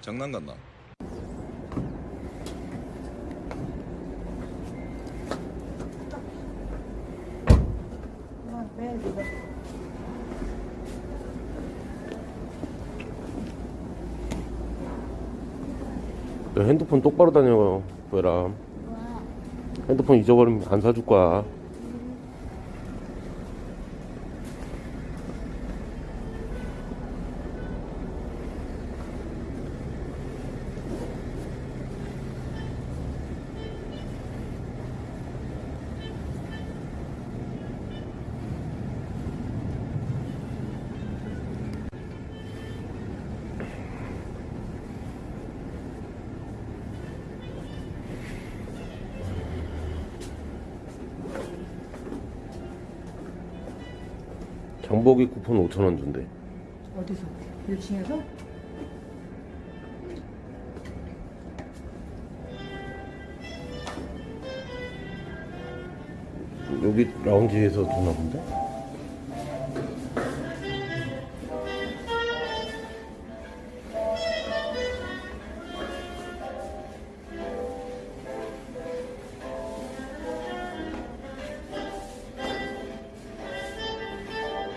장난 같나? 야, 핸드폰 똑바로 다녀요, 왜라. 핸드폰 잊어버리면 안 사줄 거야. 장보기 쿠폰 5천원 준대. 어디서? 1층에서? 여기 라운지에서 주나 본데?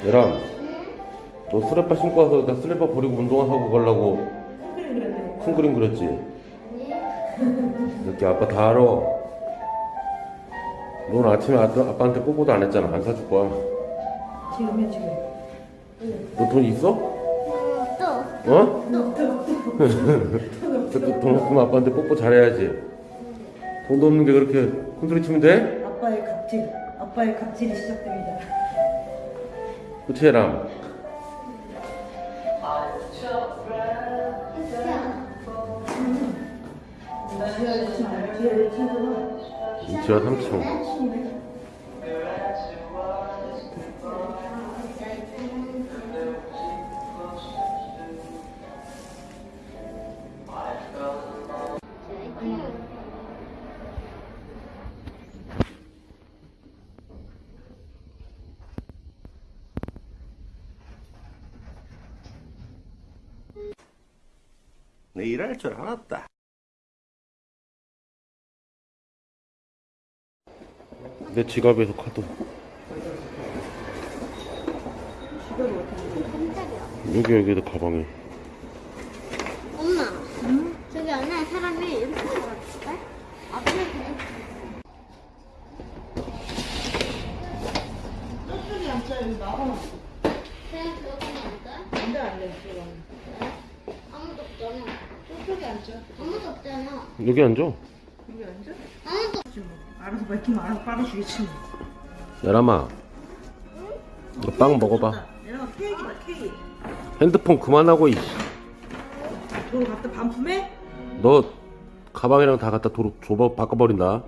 얘랑 너 슬리퍼 신고 와서 나 슬리퍼 버리고 운동하고 가려고 큰 그림 그렸지? 이렇게 아빠 다 알아 넌 아침에 아빠, 아빠한테 뽀뽀도 안 했잖아 안 사줄 거야 지금이야 지금 너 돈 있어? 또 어? 돈, 돈 없으면 아빠한테 뽀뽀 잘해야지 돈도 없는 게 그렇게 큰 소리 치면 돼? 아빠의 갑질 아빠의 갑질이 시작됩니다 그치 람 뒤에 1층에 내 일할 줄 알았다. 내 지갑에서 카드 여기 여기도 가방에 엄마 저기 안에 사람이 이렇게? 앞에 그냥 저쪽이 앉자 여기 나가 그냥 들어가면 안 돼? 안돼 안돼 들어가면 저쪽에 앉자 아무도 없잖아. 여기 앉아. 여기 앉아? 아무도 지금 알아서 밝히면 알아서 빨아주겠지 뭐. 야람아 이거 빵 먹어봐. 얘가 케이크다 케이크. 핸드폰 그만하고 이돈 갖다 반품해? 너 가방이랑 다 갖다 도로 줘봐 바꿔버린다